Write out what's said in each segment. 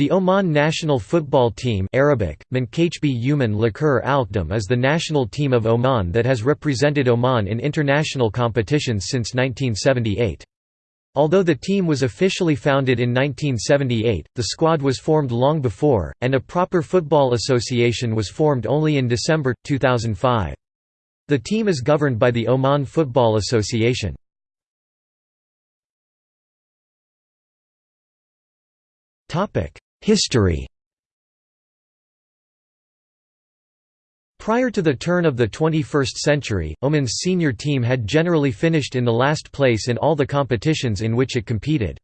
The Oman national football team Arabic, Alkdam is the national team of Oman that has represented Oman in international competitions since 1978. Although the team was officially founded in 1978, the squad was formed long before, and a proper football association was formed only in December, 2005. The team is governed by the Oman Football Association. History Prior to the turn of the 21st century, Oman's senior team had generally finished in the last place in all the competitions in which it competed.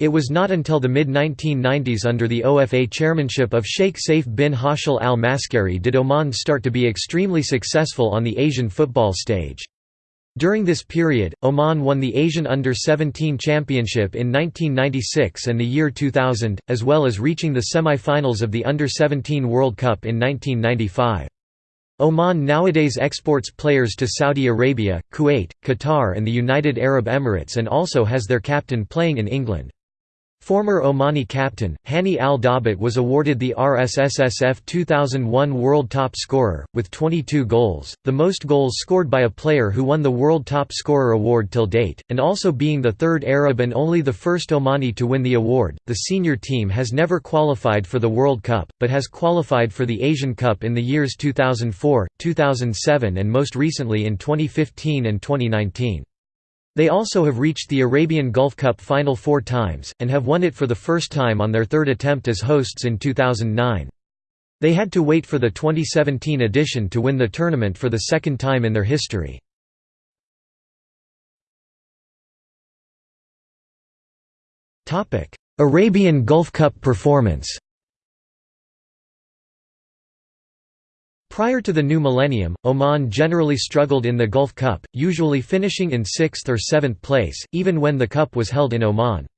It was not until the mid-1990s under the OFA chairmanship of Sheikh Saif bin Hashel al Maskari did Oman start to be extremely successful on the Asian football stage. During this period, Oman won the Asian Under-17 Championship in 1996 and the year 2000, as well as reaching the semi-finals of the Under-17 World Cup in 1995. Oman nowadays exports players to Saudi Arabia, Kuwait, Qatar and the United Arab Emirates and also has their captain playing in England. Former Omani captain, Hani Al Dabat was awarded the RSSSF 2001 World Top Scorer, with 22 goals, the most goals scored by a player who won the World Top Scorer award till date, and also being the third Arab and only the first Omani to win the award. The senior team has never qualified for the World Cup, but has qualified for the Asian Cup in the years 2004, 2007, and most recently in 2015 and 2019. They also have reached the Arabian Gulf Cup final four times, and have won it for the first time on their third attempt as hosts in 2009. They had to wait for the 2017 edition to win the tournament for the second time in their history. Arabian Gulf Cup performance Prior to the new millennium, Oman generally struggled in the Gulf Cup, usually finishing in sixth or seventh place, even when the cup was held in Oman.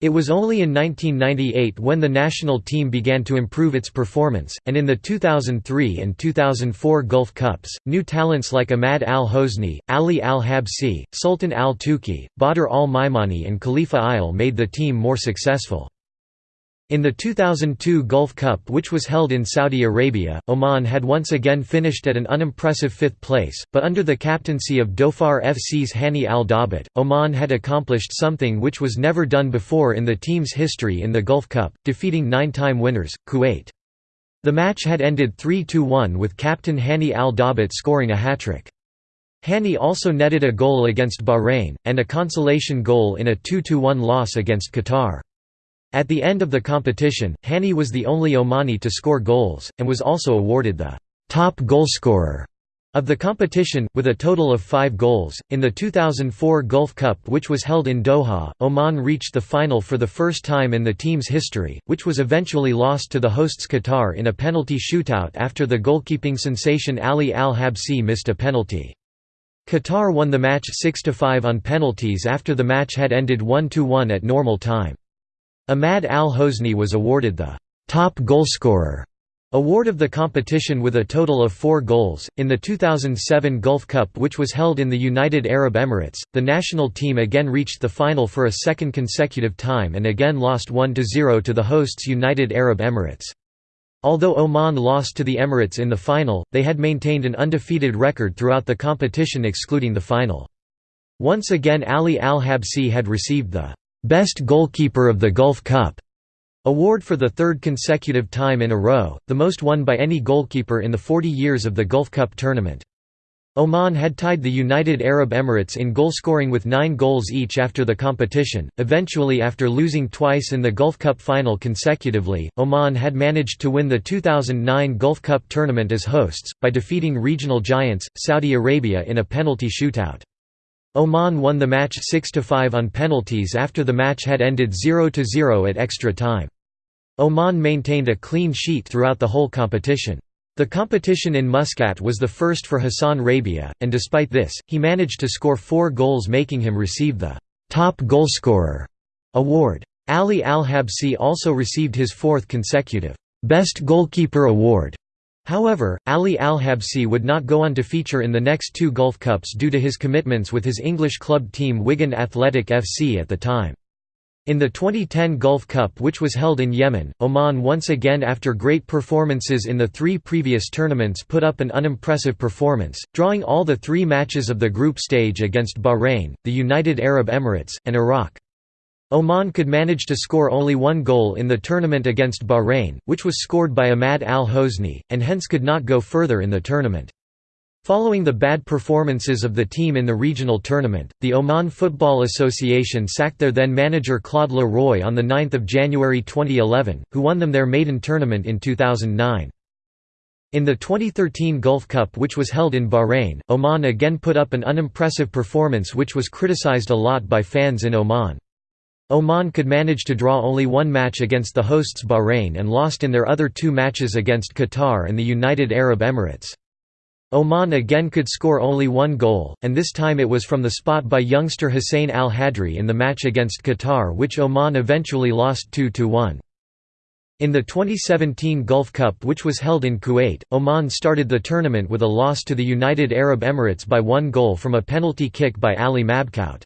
It was only in 1998 when the national team began to improve its performance, and in the 2003 and 2004 Gulf Cups, new talents like Ahmad al-Hosni, Ali al-Habsi, Sultan al-Tuki, Badr al-Maimani and Khalifa Ayil made the team more successful. In the 2002 Gulf Cup which was held in Saudi Arabia, Oman had once again finished at an unimpressive fifth place, but under the captaincy of Dhofar FC's Hani al-Dabat, Oman had accomplished something which was never done before in the team's history in the Gulf Cup, defeating nine-time winners, Kuwait. The match had ended 3–1 with captain Hani al-Dabat scoring a hat-trick. Hani also netted a goal against Bahrain, and a consolation goal in a 2–1 loss against Qatar. At the end of the competition, Hani was the only Omani to score goals, and was also awarded the top goalscorer of the competition, with a total of five goals. In the 2004 Gulf Cup, which was held in Doha, Oman reached the final for the first time in the team's history, which was eventually lost to the hosts Qatar in a penalty shootout after the goalkeeping sensation Ali Al Habsi missed a penalty. Qatar won the match 6–5 on penalties after the match had ended 1–1 at normal time. Ahmad al-Hosni was awarded the top goalscorer award of the competition with a total of four goals. In the 2007 Gulf Cup, which was held in the United Arab Emirates, the national team again reached the final for a second consecutive time and again lost 1 0 to the hosts United Arab Emirates. Although Oman lost to the Emirates in the final, they had maintained an undefeated record throughout the competition excluding the final. Once again Ali Al-Habsi had received the Best Goalkeeper of the Gulf Cup award for the third consecutive time in a row, the most won by any goalkeeper in the 40 years of the Gulf Cup tournament. Oman had tied the United Arab Emirates in goalscoring with nine goals each after the competition. Eventually, after losing twice in the Gulf Cup final consecutively, Oman had managed to win the 2009 Gulf Cup tournament as hosts, by defeating regional giants, Saudi Arabia in a penalty shootout. Oman won the match 6–5 on penalties after the match had ended 0–0 at extra time. Oman maintained a clean sheet throughout the whole competition. The competition in Muscat was the first for Hassan Rabia, and despite this, he managed to score four goals making him receive the «top goalscorer» award. Ali Al-Habsi also received his fourth consecutive «best goalkeeper award» However, Ali Al-Habsi would not go on to feature in the next two Gulf Cups due to his commitments with his English club team Wigan Athletic FC at the time. In the 2010 Gulf Cup which was held in Yemen, Oman once again after great performances in the three previous tournaments put up an unimpressive performance, drawing all the three matches of the group stage against Bahrain, the United Arab Emirates, and Iraq. Oman could manage to score only one goal in the tournament against Bahrain, which was scored by Ahmad al-Hosni, and hence could not go further in the tournament. Following the bad performances of the team in the regional tournament, the Oman Football Association sacked their then manager Claude Le Roy on 9 January 2011, who won them their maiden tournament in 2009. In the 2013 Gulf Cup which was held in Bahrain, Oman again put up an unimpressive performance which was criticized a lot by fans in Oman. Oman could manage to draw only one match against the hosts Bahrain and lost in their other two matches against Qatar and the United Arab Emirates. Oman again could score only one goal, and this time it was from the spot by youngster Hussein al-Hadri in the match against Qatar which Oman eventually lost 2–1. In the 2017 Gulf Cup which was held in Kuwait, Oman started the tournament with a loss to the United Arab Emirates by one goal from a penalty kick by Ali Mabkhout.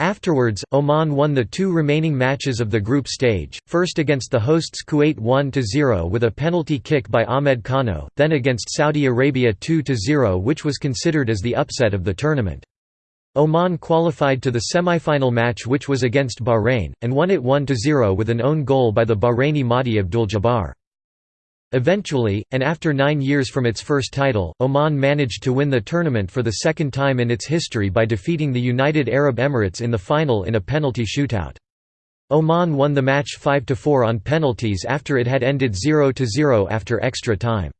Afterwards, Oman won the two remaining matches of the group stage, first against the hosts Kuwait 1–0 with a penalty kick by Ahmed Kano, then against Saudi Arabia 2–0 which was considered as the upset of the tournament. Oman qualified to the semi-final match which was against Bahrain, and won it 1–0 with an own goal by the Bahraini Mahdi Abdul-Jabbar. Eventually, and after nine years from its first title, Oman managed to win the tournament for the second time in its history by defeating the United Arab Emirates in the final in a penalty shootout. Oman won the match 5–4 on penalties after it had ended 0–0 after extra time.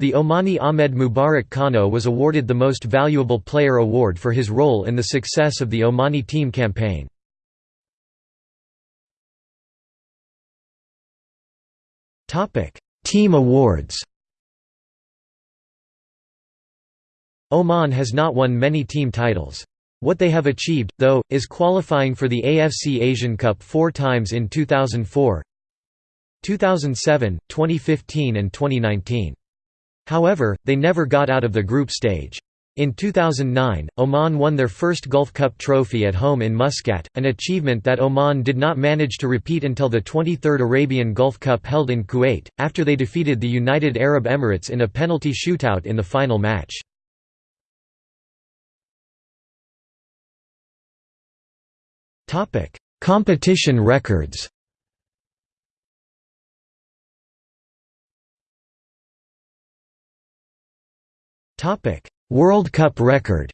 The Omani Ahmed Mubarak Kano was awarded the Most Valuable Player award for his role in the success of the Omani team campaign. Team awards Oman has not won many team titles. What they have achieved, though, is qualifying for the AFC Asian Cup four times in 2004, 2007, 2015 and 2019. However, they never got out of the group stage. In 2009, Oman won their first Gulf Cup trophy at home in Muscat, an achievement that Oman did not manage to repeat until the 23rd Arabian Gulf Cup held in Kuwait, after they defeated the United Arab Emirates in a penalty shootout in the final match. Competition records Topic World Cup record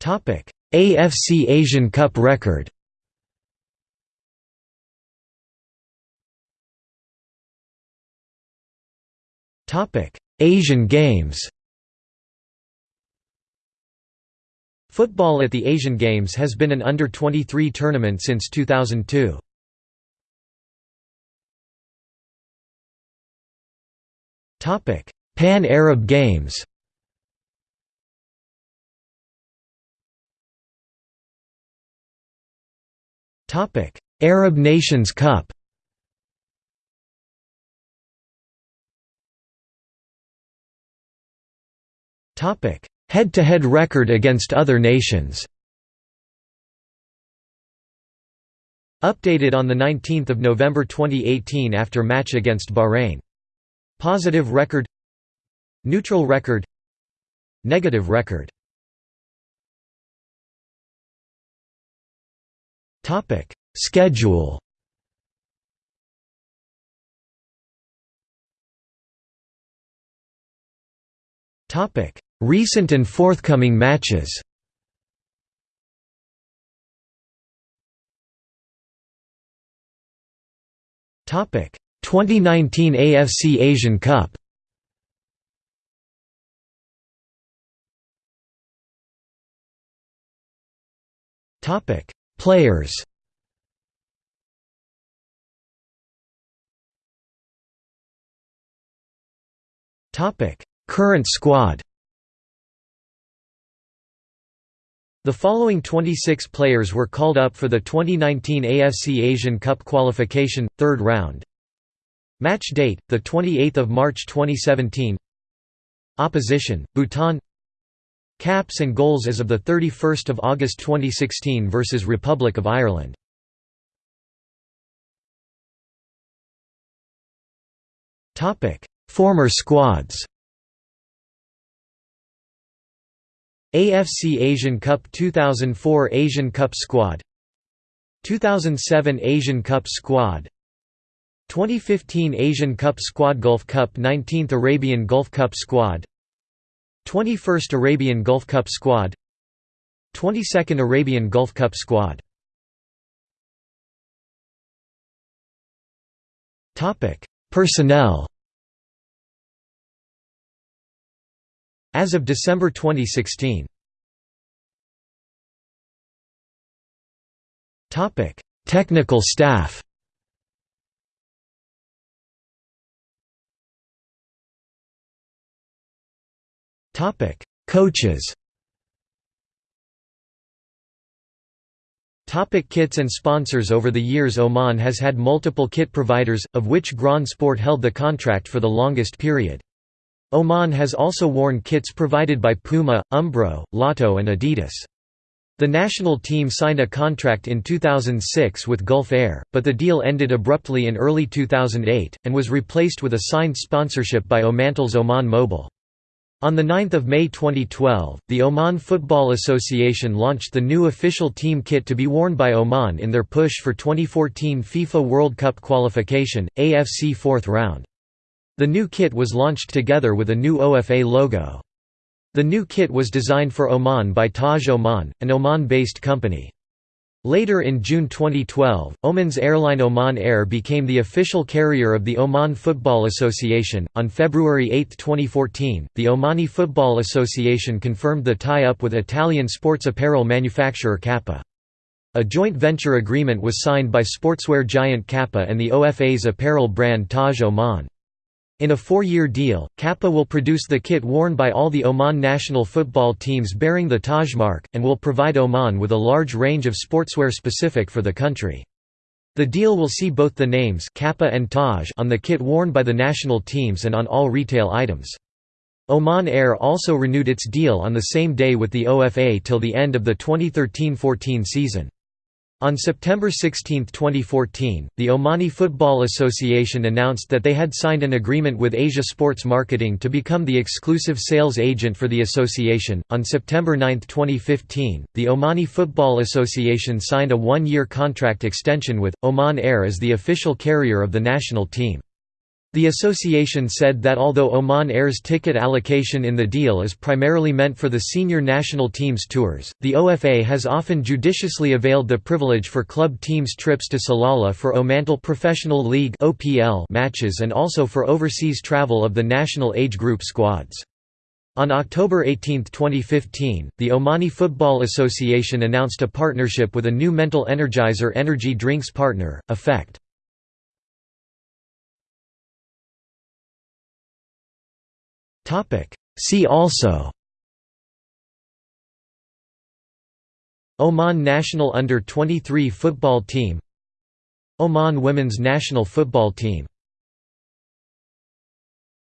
Topic: AFC Asian Cup record. Topic: Asian Games. Football at the Asian Games has been an under-23 tournament since 2002. Pan-Arab Games. Arab Nations Cup. Head-to-head record against other nations. Updated on 19 November 2018 after match against Bahrain Positive record. Neutral record. Negative record. Topic. Schedule. Topic. Recent and forthcoming matches. Topic 2019 AFC Asian Cup Topic: Players. Topic: Current squad. The following 26 players were called up for the 2019 AFC Asian Cup qualification third round. Match date: the 28th of March 2017. Opposition: Bhutan. Caps and goals as of 31 August 2016 versus Republic of Ireland. Topic: Former squads AFC Asian Cup 2004 Asian Cup squad 2007 Asian Cup squad 2015 Asian Cup squad Gulf Cup 19th Arabian Gulf Cup squad 21st Arabian Gulf Cup squad 22nd Arabian Gulf Cup squad. Topic Personnel. As of December 2016 Topic Technical staff Coaches. Topic kits and sponsors Over the years Oman has had multiple kit providers, of which Grand Sport held the contract for the longest period. Oman has also worn kits provided by Puma, Umbro, Lotto and Adidas. The national team signed a contract in 2006 with Gulf Air, but the deal ended abruptly in early 2008, and was replaced with a signed sponsorship by Omantel's Oman Mobile. On 9 May 2012, the Oman Football Association launched the new official team kit to be worn by Oman in their push for 2014 FIFA World Cup qualification, AFC fourth round. The new kit was launched together with a new OFA logo. The new kit was designed for Oman by Taj Oman, an Oman-based company. Later in June 2012, Oman's airline Oman Air became the official carrier of the Oman Football Association. On February 8, 2014, the Omani Football Association confirmed the tie up with Italian sports apparel manufacturer Kappa. A joint venture agreement was signed by sportswear giant Kappa and the OFA's apparel brand Taj Oman. In a four-year deal, Kappa will produce the kit worn by all the Oman national football teams bearing the Taj mark, and will provide Oman with a large range of sportswear specific for the country. The deal will see both the names Kappa and Taj on the kit worn by the national teams and on all retail items. Oman Air also renewed its deal on the same day with the OFA till the end of the 2013–14 season. On September 16, 2014, the Omani Football Association announced that they had signed an agreement with Asia Sports Marketing to become the exclusive sales agent for the association. On September 9, 2015, the Omani Football Association signed a one year contract extension with Oman Air as the official carrier of the national team. The association said that although Oman Air's ticket allocation in the deal is primarily meant for the senior national teams' tours, the OFA has often judiciously availed the privilege for club teams' trips to Salalah for Omantel Professional League matches and also for overseas travel of the national age group squads. On October 18, 2015, the Omani Football Association announced a partnership with a new mental energizer energy drinks partner, Effect. See also. Oman national under-23 football team. Oman women's national football team